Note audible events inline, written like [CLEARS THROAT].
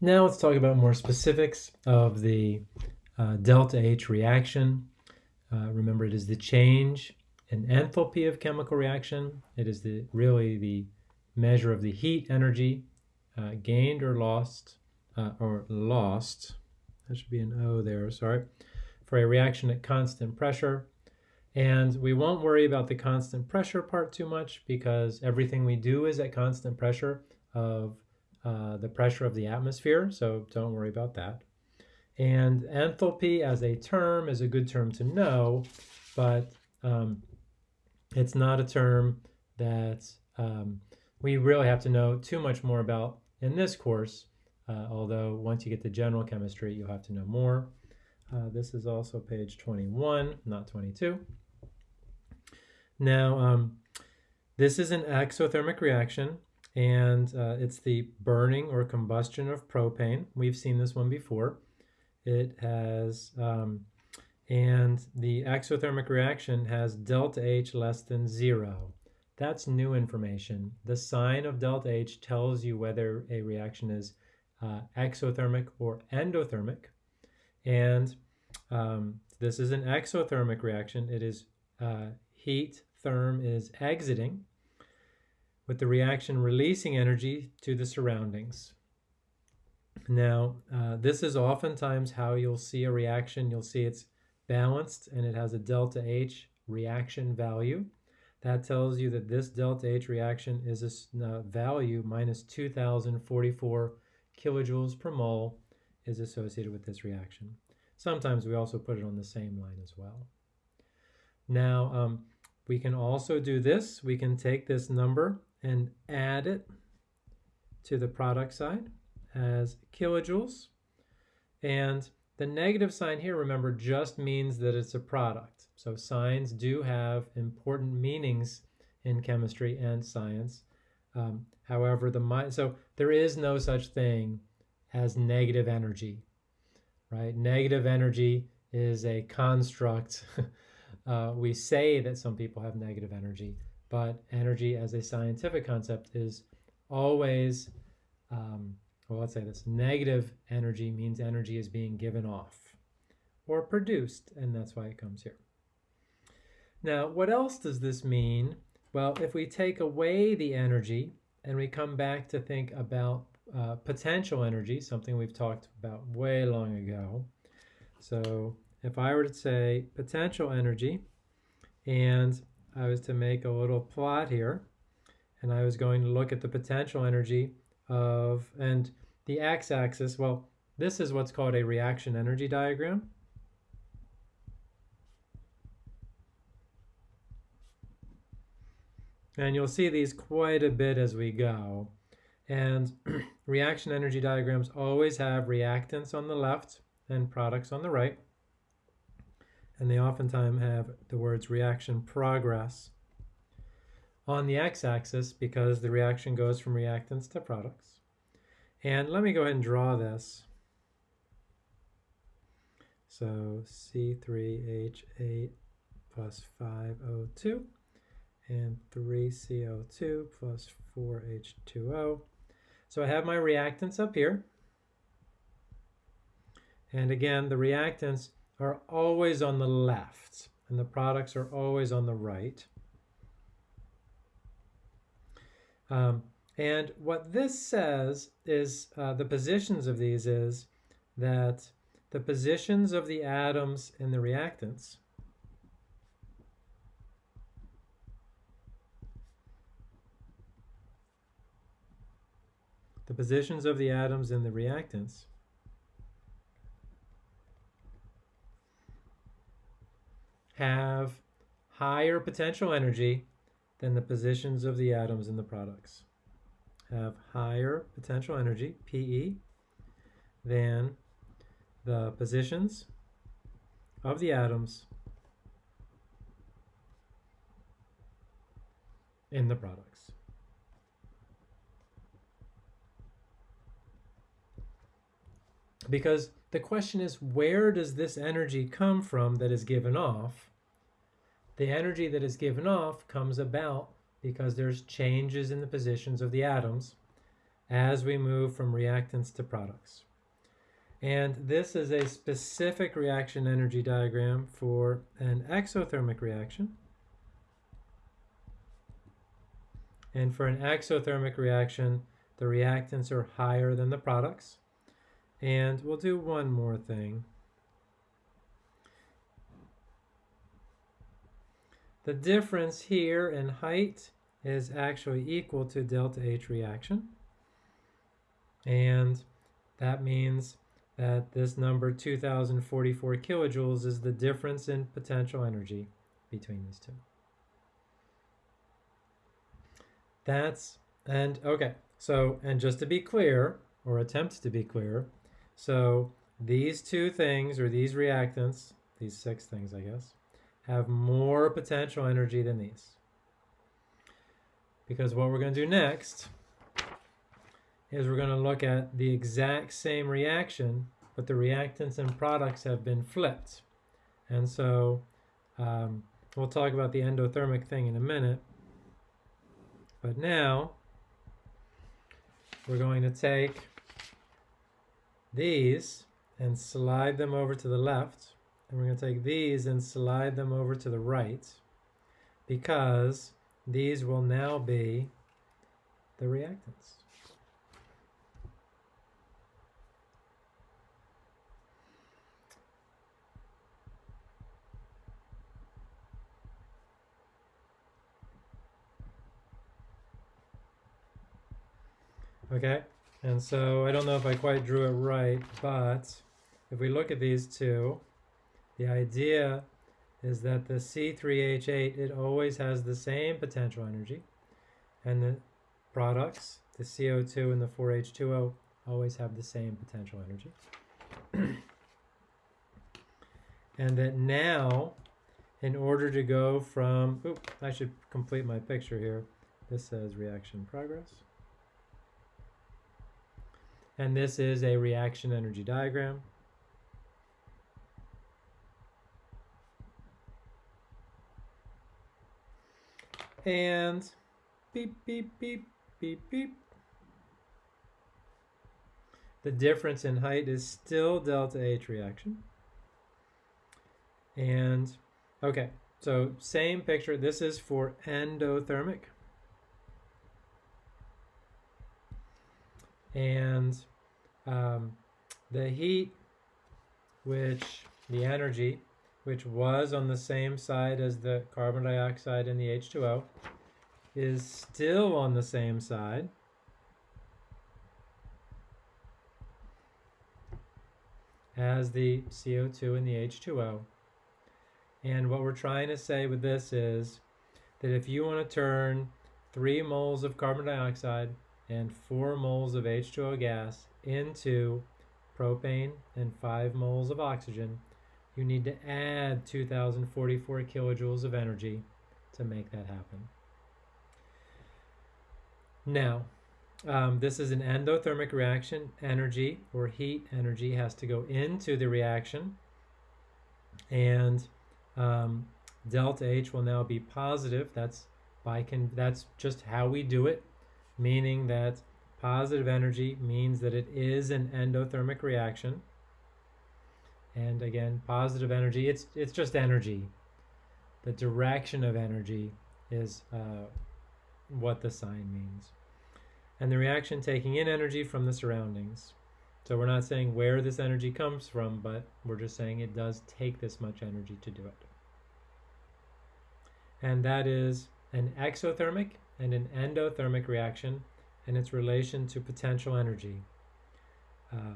Now let's talk about more specifics of the uh, delta H reaction. Uh, remember, it is the change in enthalpy of chemical reaction. It is the really the measure of the heat energy uh, gained or lost, uh, or lost. That should be an O there, sorry, for a reaction at constant pressure. And we won't worry about the constant pressure part too much because everything we do is at constant pressure of uh, the pressure of the atmosphere, so don't worry about that. And enthalpy as a term is a good term to know, but um, it's not a term that um, we really have to know too much more about in this course, uh, although once you get to general chemistry, you'll have to know more. Uh, this is also page 21, not 22. Now, um, this is an exothermic reaction, and uh, it's the burning or combustion of propane. We've seen this one before. It has, um, and the exothermic reaction has delta H less than zero. That's new information. The sign of delta H tells you whether a reaction is uh, exothermic or endothermic. And um, this is an exothermic reaction. It is uh, heat therm is exiting with the reaction releasing energy to the surroundings. Now, uh, this is oftentimes how you'll see a reaction. You'll see it's balanced and it has a delta H reaction value. That tells you that this delta H reaction is a uh, value minus 2044 kilojoules per mole is associated with this reaction. Sometimes we also put it on the same line as well. Now, um, we can also do this. We can take this number and add it to the product side as kilojoules. And the negative sign here, remember, just means that it's a product. So signs do have important meanings in chemistry and science. Um, however, the so there is no such thing as negative energy, right? Negative energy is a construct [LAUGHS] Uh, we say that some people have negative energy, but energy as a scientific concept is always, um, well, let's say this negative energy means energy is being given off or produced, and that's why it comes here. Now, what else does this mean? Well, if we take away the energy and we come back to think about uh, potential energy, something we've talked about way long ago. So if I were to say potential energy, and I was to make a little plot here, and I was going to look at the potential energy of, and the x-axis, well, this is what's called a reaction energy diagram. And you'll see these quite a bit as we go. And [CLEARS THROAT] reaction energy diagrams always have reactants on the left and products on the right and they oftentimes have the words reaction progress on the x-axis because the reaction goes from reactants to products. And let me go ahead and draw this. So C3H8 plus 5O2 and 3CO2 plus 4H2O. So I have my reactants up here. And again, the reactants are always on the left and the products are always on the right. Um, and what this says is uh, the positions of these is that the positions of the atoms in the reactants the positions of the atoms in the reactants have higher potential energy than the positions of the atoms in the products. Have higher potential energy, PE, than the positions of the atoms in the products. Because the question is, where does this energy come from that is given off? The energy that is given off comes about because there's changes in the positions of the atoms. as we move from reactants to products. And this is a specific reaction energy diagram for an exothermic reaction. And for an exothermic reaction, the reactants are higher than the products. And we'll do one more thing. The difference here in height is actually equal to delta H reaction. And that means that this number 2044 kilojoules is the difference in potential energy between these two. That's, and okay, so, and just to be clear, or attempt to be clear, so these two things, or these reactants, these six things, I guess, have more potential energy than these. Because what we're going to do next is we're going to look at the exact same reaction, but the reactants and products have been flipped. And so um, we'll talk about the endothermic thing in a minute. But now we're going to take these and slide them over to the left. And we're going to take these and slide them over to the right because these will now be the reactants. Okay, and so I don't know if I quite drew it right, but if we look at these two, the idea is that the C3H8, it always has the same potential energy, and the products, the CO2 and the 4H2O, always have the same potential energy. [CLEARS THROAT] and that now, in order to go from, oop, I should complete my picture here. This says reaction progress. And this is a reaction energy diagram. And beep, beep, beep, beep, beep. The difference in height is still delta H reaction. And, okay, so same picture. This is for endothermic. And um, the heat which the energy which was on the same side as the carbon dioxide and the H2O is still on the same side as the CO2 and the H2O. And what we're trying to say with this is that if you want to turn 3 moles of carbon dioxide and 4 moles of H2O gas into propane and 5 moles of oxygen, you need to add 2044 kilojoules of energy to make that happen. Now, um, this is an endothermic reaction. Energy or heat energy has to go into the reaction. And um, delta H will now be positive. That's by con that's just how we do it meaning that positive energy means that it is an endothermic reaction. And again, positive energy, it's, it's just energy. The direction of energy is uh, what the sign means. And the reaction taking in energy from the surroundings. So we're not saying where this energy comes from, but we're just saying it does take this much energy to do it. And that is an exothermic and an endothermic reaction and its relation to potential energy. Uh,